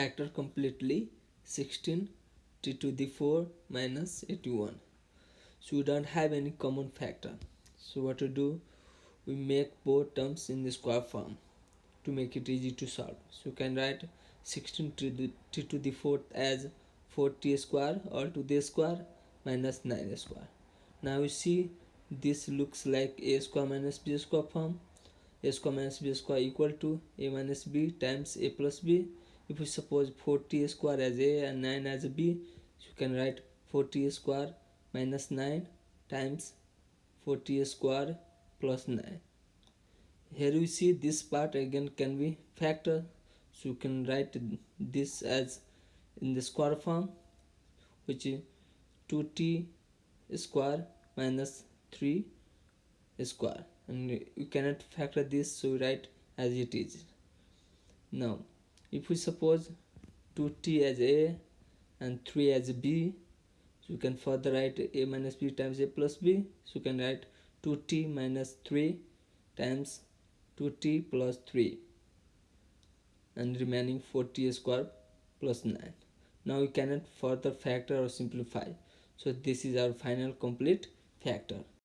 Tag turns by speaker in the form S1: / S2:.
S1: factor completely 16 t to the 4 minus 81 so we don't have any common factor. So what to do? We make both terms in the square form to make it easy to solve. So you can write 16 to the, t to the 4th as 4t square or to the square minus 9 square. Now you see this looks like a square minus b square form. A square minus b square equal to a minus b times a plus b if we suppose 4t square as a and 9 as b you can write 4t square minus 9 times 4t square plus 9 here we see this part again can be factor. So you can write this as in the square form which is 2t square minus 3 square. And you cannot factor this so write as it is. Now if we suppose 2t as a and 3 as b so you can further write a minus b times a plus b. So you can write 2t minus 3 times 2t plus 3 and remaining 4t square plus 9 now we cannot further factor or simplify. So this is our final complete factor